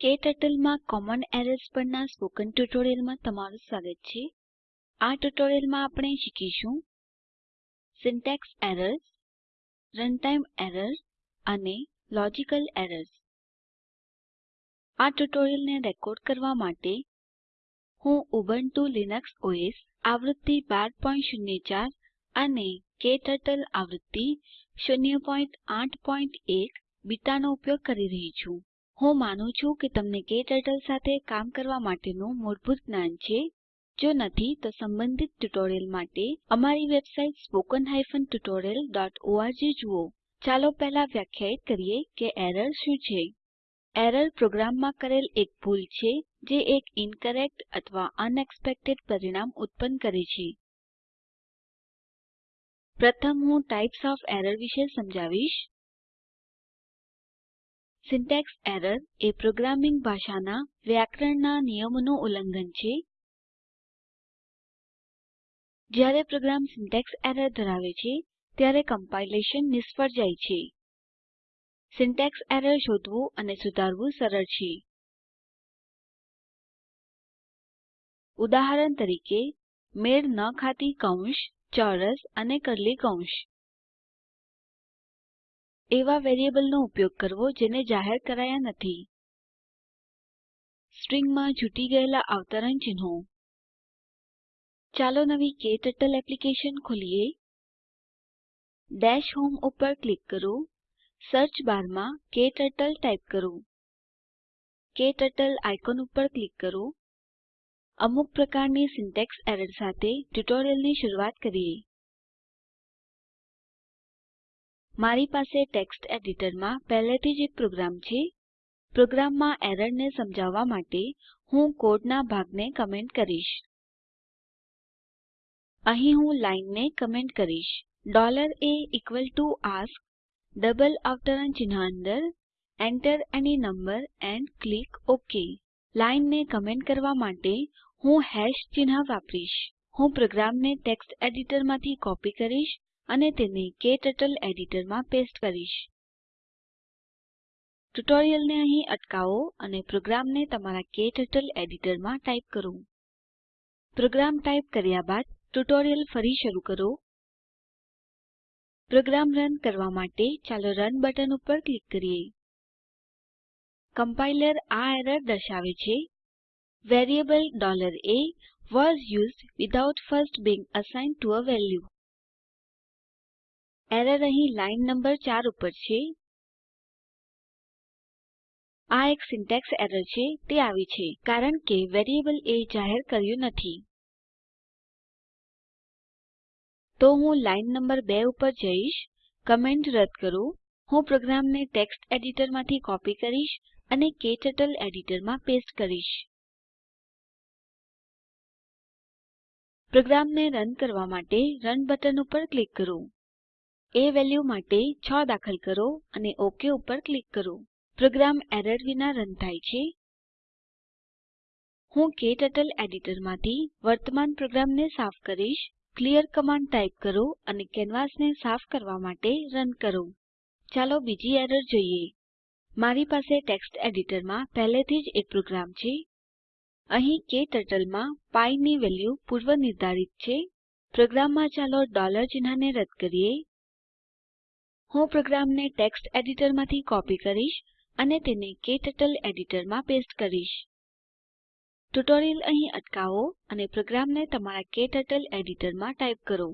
ક્ટર્ટલમાં common errors પરના spoken ટ્યુટોરીયલમાં તમારું સ્વાગત છે. આ ટ્યુટોરીયલમાં આપણે શીખીશું સિન્ટેક્સ એરર્સ, રનટાઇમ એરર્સ અને લોજિકલ એરર્સ. આ ટ્યુટોરીયલને રેકોર્ડ કરવા માટે હું ઉબુન્ટુ લિનક્સ ઓએસ આવૃત્તિ 1204 અને KTurtle આવૃત્તિ 081 બીટાનો ઉપયોગ કરી રહી છું. હું માનું છું કે તમને ક્ટર્ટલ સાથે કામ કરવા માટેનું મૂળભૂત જ્ઞાન છે. જો નથી, તો સંબંધિત ટ્યુટોરીયલ માટે અમારી વેબસાઇટ httpspoken tutorialorg જુઓ. ચાલો પહેલા વ્યાખ્યાયિત કરીએ કે એરર શું છે. એરર પ્રોગ્રામમાં કરેલ એક ભૂલ છે, જે એક ઇન્કરેક્ટ અથવા અનએક્સપેક્ટેડ પરિણામ ઉત્પન્ન કરે છે. પ્રથમ હું ટાઇપ્સ ઓએફ એરર વિશે સમજાવીશ. સિન્ટેક્સ એરર એ પ્રોગ્રામિંગ ભાષાના વ્યાકરણના નિયમોનું ઉલ્લંઘન છે. જ્યારે પ્રોગ્રામ સિન્ટેક્સ એરર ધરાવે છે, ત્યારે કમ્પાઇલેશન નિષ્ફળ જાય છે. સિન્ટેક્સ એરર શોધવું અને સુધારવું સરળ છે. ઉદાહરણ તરીકે, મેળ ન ખાતી કૌંસ, ચોરસ અને કર્લી કૌંસ. એવા વેરિયેબલનો ઉપયોગ કરવો જેને જાહેર કરાયા નથી. સ્ટ્રિંગમાં છૂટી ગયેલા અવતરણ ચિહ્નો. ચાલો નવી ક્ટર્ટલ એપ્લિકેશન ખોલીએ. ડેશ હોમ ઉપર ક્લિક કરો. સર્ચ બારમાં ક્ટર્ટલ ટાઇપ કરો. ક્ટર્ટલ આઇકોન ઉપર ક્લિક કરો. અમુક પ્રકારની સિન્ટેક્સ એરર સાથે ટ્યુટોરીયલની શરૂઆત કરીએ. મારી પાસે ટેક્સ્ટ એડિટરમાં પહેલેથી જ એક પ્રોગ્રામ છે. પ્રોગ્રામમાં એરરને સમજાવવા માટે હું કોડના ભાગને કમેન્ટ કરીશ. અહીં હું લાઈનને કમેન્ટ કરીશ. a ask ડબલ અવતરણ ચિહ્ન અંદર enter any number and click ok. લાઈનને કમેન્ટ કરવા માટે હું હેશ ચિહ્ન વાપરીશ. હું પ્રોગ્રામને ટેક્સ્ટ એડિટરમાંથી કોપી કરીશ અને તેને ક્ટર્ટલ એડિટરમાં પેસ્ટ કરીશ. ટ્યુટોરીયલને અહીં અટકાવો અને પ્રોગ્રામને તમારા ક્ટર્ટલ એડિટરમાં ટાઇપ કરો. પ્રોગ્રામ ટાઇપ કર્યા બાદ ટ્યુટોરીયલ ફરી શરૂ કરો. પ્રોગ્રામ રન કરવા માટે ચાલો રન બટન ઉપર ક્લિક કરીએ. કમ્પાઇલર આ એરર દર્શાવે છે. Variable a was used without first being assigned to a value. Error અહીં લાઈન નંબર 4 ઉપર છે. આ એક સિન્ટેક્સ એરર છે, તે આવી છે, કારણ કે વેરિયેબલ એ જાહેર કર્યું નથી. તો હું લાઈન નંબર 2 ઉપર જઈશ, કમેન્ટ રદ કરું, હું પ્રોગ્રામને ટેક્સ્ટ એડિટરમાંથી કોપી કરીશ અને ક્ટર્ટલ એડિટરમાં પેસ્ટ કરીશ. પ્રોગ્રામને રન કરવા માટે રન બટન ઉપર ક્લિક કરો. એ વેલ્યુ માટે 6 દાખલ કરો અને ઓક ઉપર ક્લિક કરો. પ્રોગ્રામ એરર વિના રન થાય છે. હું ક્ટર્ટલ એડિટરમાંથી વર્તમાન પ્રોગ્રામને સાફ કરીશ. ક્લિયર કમાન્ડ ટાઇપ કરો અને કેનવાસને સાફ કરવા માટે રન કરો. ચાલો બીજી એરર જોઈએ. મારી પાસે ટેક્સ્ટ એડિટરમાં પહેલેથી જ એક પ્રોગ્રામ છે. અહીં ક્ટર્ટલમાં પી ની વેલ્યુ પૂર્વ નિર્ધારિત છે. પ્રોગ્રામમાં ચાલો ડોલર ચિહ્નને રદ કરીએ. હું પ્રોગ્રામને ટેક્સ્ટ એડિટરમાંથી કોપી કરીશ અને તેને ક્ટર્ટલ એડિટરમાં પેસ્ટ કરીશ. ટ્યુટોરીયલ અહીં અટકાવો અને પ્રોગ્રામને તમારા ક્ટર્ટલ એડિટરમાં ટાઇપ કરો.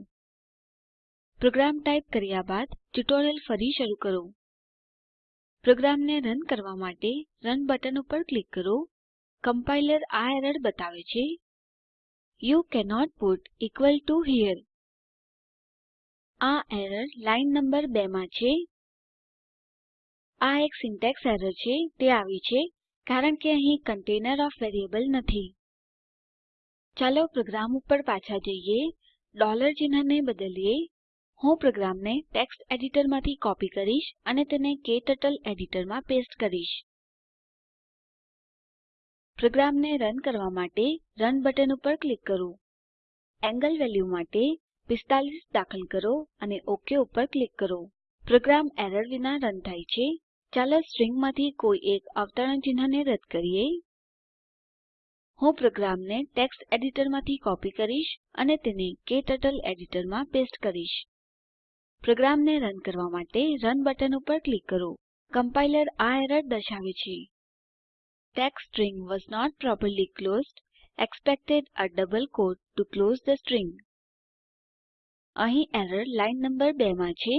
પ્રોગ્રામ ટાઇપ કર્યા બાદ ટ્યુટોરીયલ ફરી શરૂ કરો. પ્રોગ્રામને રન કરવા માટે રન બટન ઉપર ક્લિક કરો. કમ્પાઇલર આ એરર બતાવે છે. You cannot put equal to here આ એરર લાઈન નંબર 2 માં છે. આ એક સિન્ટેક્સ એરર છે, તે આવી છે, કારણ કે અહીં કન્ટેનર ઓફ વેરિએબલ નથી. ચાલો પ્રોગ્રામ ઉપર પાછા જઈએ. ડોલર ચિહ્નને બદલીએ. હું પ્રોગ્રામને ટેક્સ્ટ એડિટરમાંથી કોપી કરીશ અને તેને ક્ટર્ટલ એડિટરમાં પેસ્ટ કરીશ. પ્રોગ્રામને રન કરવા માટે રન બટન ઉપર ક્લિક કરો. એન્ગલ વેલ્યુ માટે 45 દાખલ કરો અને ઓક ઉપર ક્લિક કરો. પ્રોગ્રામ એરર વિના રન થાય છે. ચાલો સ્ટ્રિંગમાંથી કોઈ એક અવતરણ ચિહ્નને રદ કરીએ. હું પ્રોગ્રામને ટેક્સ્ટ એડિટરમાંથી કોપી કરીશ અને તેને ક્ટર્ટલ એડિટરમાં પેસ્ટ કરીશ. પ્રોગ્રામને રન કરવા માટે રન બટન ઉપર ક્લિક કરો. કમ્પાઇલર આ એરર દર્શાવે છે. Text string was not properly closed. Expected a double quote to close the string. અહીં એરર લાઈન નંબર 2 માં છે.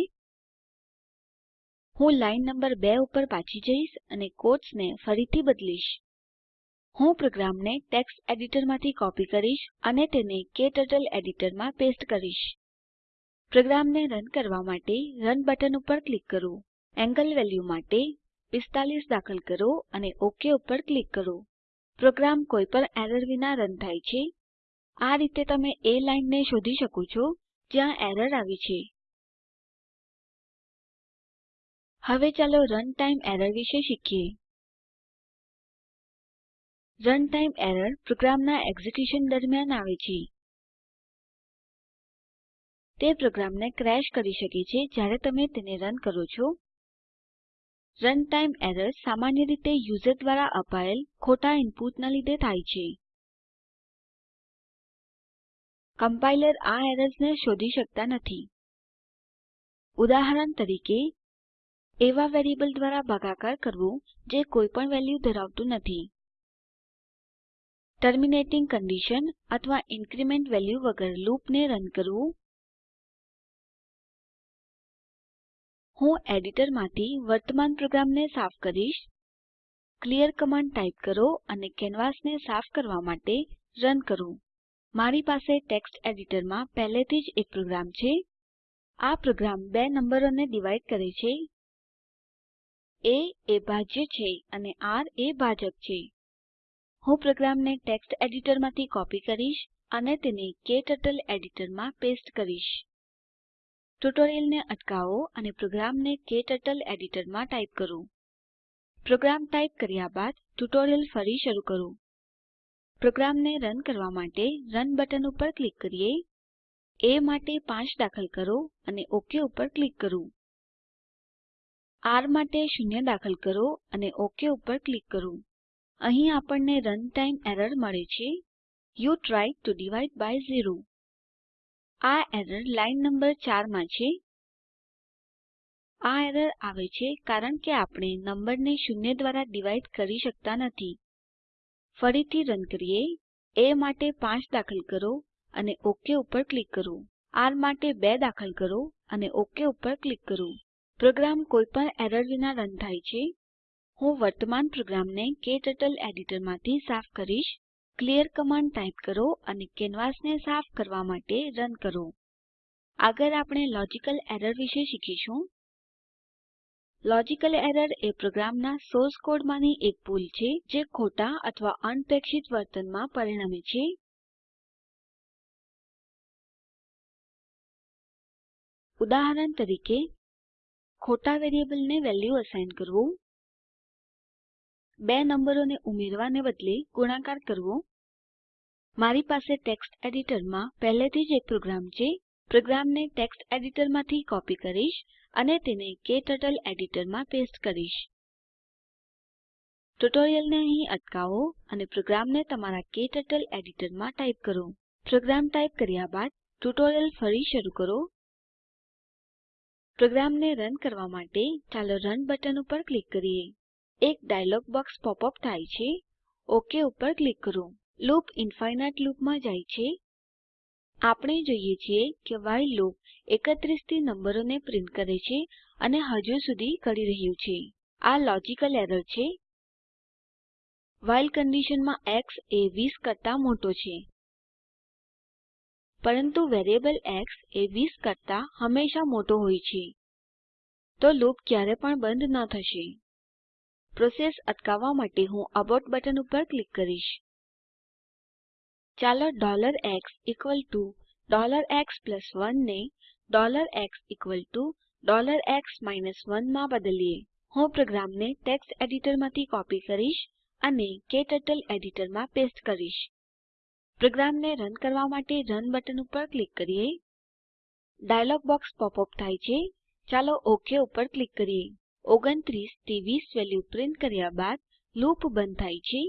હું લાઈન નંબર 2 ઉપર પાછી જઈશ અને ક્વોટ્સને ફરીથી બદલીશ. હું પ્રોગ્રામને ટેક્સ્ટ એડિટરમાંથી કોપી કરીશ અને તેને ક્ટર્ટલ એડિટરમાં પેસ્ટ કરીશ. પ્રોગ્રામને રન કરવા માટે રન બટન ઉપર ક્લિક કરો. એન્ગલ વેલ્યુ માટે 45 દાખલ કરો અને ઓક ઉપર ક્લિક કરો. પ્રોગ્રામ કોઈ પણ એરર વિના રન થાય છે. આ રીતે તમે એ લાઈનને શોધી શકો છો જ્યાં એરર આવી છે. હવે ચાલો રન ટાઇમ એરર વિશે શીખીએ. રનટાઈમ એરર પ્રોગ્રામના એક્ઝિક્યુશન દરમિયાન આવે છે. તે પ્રોગ્રામને ક્રેશ કરી શકે છે જ્યારે તમે તેને રન કરો છો. રન ટાઇમ એરર સામાન્ય રીતે યુઝર દ્વારા અપાયેલ ખોટા ઇનપુટના લીધે થાય છે. કમ્પાઇલર આ એરર્સને શોધી શકતા નથી. ઉદાહરણ તરીકે, એવા વેરિયેબલ દ્વારા ભાગાકાર કરવું જે કોઈ પણ વેલ્યુ ધરાવતું નથી. ટર્મિનેટિંગ કન્ડિશન અથવા ઇન્ક્રીમેન્ટ વેલ્યુ વગર લૂપને રન કરવું. હું એડિટરમાંથી વર્તમાન પ્રોગ્રામને સાફ કરીશ. ક્લિયર કમાન્ડ ટાઇપ કરો અને કેનવાસને સાફ કરવા માટે રન કરો. મારી પાસે ટેક્સ્ટ એડિટરમાં પહેલેથી જ એક પ્રોગ્રામ છે. આ પ્રોગ્રામ બે નંબરોને ડિવાઇડ કરે છે. એ એ ભાજ્ય છે અને આર એ ભાજક છે. હું પ્રોગ્રામને ટેક્સ્ટ એડિટરમાંથી કોપી કરીશ અને તેને ક્ટર્ટલ એડિટરમાં પેસ્ટ કરીશ. ટ્યુટોરીયલને અટકાવો અને પ્રોગ્રામને ક્ટર્ટલ એડિટરમાં ટાઇપ કરો. પ્રોગ્રામ ટાઇપ કર્યા બાદ ટ્યુટોરીયલ ફરી શરૂ કરો. પ્રોગ્રામને રન કરવા માટે રન બટન ઉપર ક્લિક કરીએ. એ માટે 5 દાખલ કરો અને ઓક ઉપર ક્લિક કરો. આર માટે 0 દાખલ કરો અને ઓક ઉપર ક્લિક કરો. અહીં આપણને રન ટાઇમ એરર મળે છે. You tried to divide by 0 આ એરર લાઈન નંબર 4 માં છે. આ એરર આવે છે કારણ કે આપણે નંબરને શૂન્ય દ્વારા ડિવાઇડ કરી શકતા નથી. ફરીથી રન કરીએ. એ માટે 5 દાખલ કરો અને ઓક ઉપર ક્લિક કરો. આર માટે 2 દાખલ કરો અને ઓક ઉપર ક્લિક કરો. પ્રોગ્રામ કોઈપણ એરર વિના રન થાય છે. હું વર્તમાન પ્રોગ્રામને ક્ટર્ટલ એડિટરમાંથી સાફ કરીશ. ક્લિયર કમાન્ડ ટાઇપ કરો અને કેનવાસને સાફ કરવા માટે રન કરો. આગળ આપણે લોજિકલ એરર વિશે શીખીશું. લોજિકલ એરર એ પ્રોગ્રામના સોર્સ કોડમાંની એક ભૂલ છે જે ખોટા અથવા અનપેક્ષિત વર્તનમાં પરિણમે છે. ઉદાહરણ તરીકે, ખોટા વેરિયેબલને વેલ્યુ અસાઇન કરવું. બે નંબરોને ઉમેરવાને બદલે ગુણાકાર કરવો. મારી પાસે ટેક્સ્ટ એડિટરમાં પહેલેથી જ એક પ્રોગ્રામ છે. પ્રોગ્રામને ટેક્સ્ટ એડિટરમાંથી કોપી કરીશ અને તેને ક્ટર્ટલ એડિટરમાં પેસ્ટ કરીશ. ટ્યુટોરીયલને અહીં અટકાવો અને પ્રોગ્રામને તમારા ક્ટર્ટલ એડિટરમાં ટાઇપ કરો. પ્રોગ્રામ ટાઇપ કર્યા બાદ ટ્યુટોરીયલ ફરી શરૂ કરો. પ્રોગ્રામને રન કરવા માટે ચાલો રન બટન ઉપર ક્લિક કરીએ. એક ડાયલોગ બોક્સ પોપ અપ થાય છે. ઓક ઉપર ક્લિક કરો. લૂપ ઇન્ફિનાઇટ લૂપમાં જાય છે. આપણે જોઈએ છીએ કે વાઇલ લૂપ 31 થી નંબરોને પ્રિન્ટ કરે છે અને હજુ સુધી કરી રહ્યું છે. આ લોજિકલ એરર છે. વાઇલ કંડીશનમાં એક્સ એ 20 કરતા મોટો છે. પરંતુ વેરિયેબલ એક્સ એ 20 કરતા હંમેશા મોટો હોય છે. તો લૂપ ક્યારે પણ બંધ ન થશે. પ્રોસેસ અટકાવવા માટે હું અબોર્ટ બટન ઉપર ક્લિક કરીશ. ચાલો x 1 ને x x 1 માં બદલીએ. હું પ્રોગ્રામને ટેક્સ્ટ એડિટરમાંથી કોપી કરીશ અને ક્ટર્ટલ એડિટરમાં પેસ્ટ કરીશ. પ્રોગ્રામને રન કરવા માટે રન બટન ઉપર ક્લિક કરીએ. ડાયલોગ બોક્સ પોપ અપ થાય છે. ચાલો ઓક ઉપર ક્લિક કરીએ. 29 થી 20 વેલ્યુ પ્રિન્ટ કર્યા બાદ લૂપ બંધ થાય છે.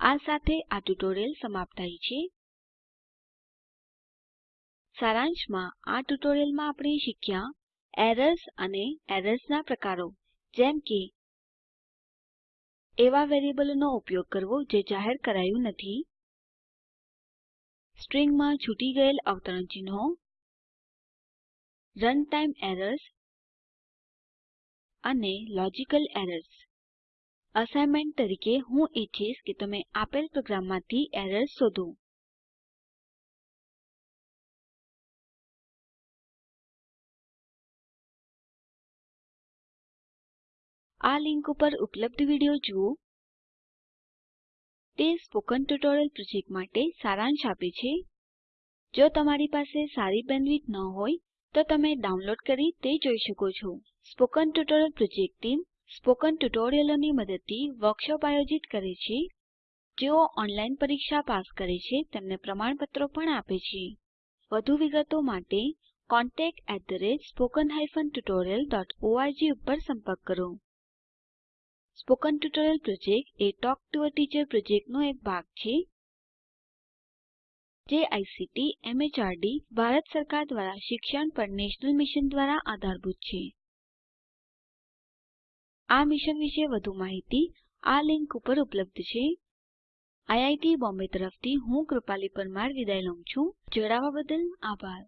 આ સાથે આ ટ્યુટોરીયલ સમાપ્ત થાય છે. સારાંશમાં, આ ટ્યુટોરીયલમાં આપણે શીખ્યા એરર્સ અને એરર્સના પ્રકારો, જેમ કે એવા વેરીએબલોનો ઉપયોગ કરવો જે જાહેર કરાયું નથી, સ્ટ્રિંગમાં છૂટી ગયેલ અવતરણ ચિહ્નો રનટાઈમ એરર્સ અને લોજિકલ એરર્સ. અસાઇનમેન્ટ તરીકે હું ઈચ્છીશ કે તમે આપેલ પ્રોગ્રામમાંથી એરર્સ શોધો. આ લિંક ઉપર ઉપલબ્ધ વીડિયો જુઓ. તે સ્પોકન ટ્યુટોરીયલ પ્રોજેક્ટ માટે સારાંશ આપે છે. જો તમારી પાસે સારી બેન્ડવિડ્થ ન હોય, તો તમે ડાઉનલોડ કરી તે જોઈ શકો છો. Spoken tutorial project team spoken ટ્યુટોરિયલોની મદદથી વર્કશોપ આયોજિત કરે છે. જેઓ ઓનલાઈન પરીક્ષા પાસ કરે છે, તેમને પ્રમાણપત્રો પણ આપે છે. વધુ વિગતો માટે contactspoken tutorialorg ઉપર સંપર્ક કરો. Spoken tutorial project A talk to a teacher પ્રોજેક્ટનો એક ભાગ છે. જે આઇસીટી એમએચઆરડી ભારત સરકાર દ્વારા શિક્ષણ પર નેશનલ મિશન દ્વારા આધારભૂત છે. આ મિશન વિશે વધુ માહિતી આ લીંક ઉપર ઉપલબ્ધ છે. આઈઆઈટી બોમ્બે તરફથી હું કૃપાલી પરમાર વિદાય લઉં છું. જોડાવા બદલ આભાર.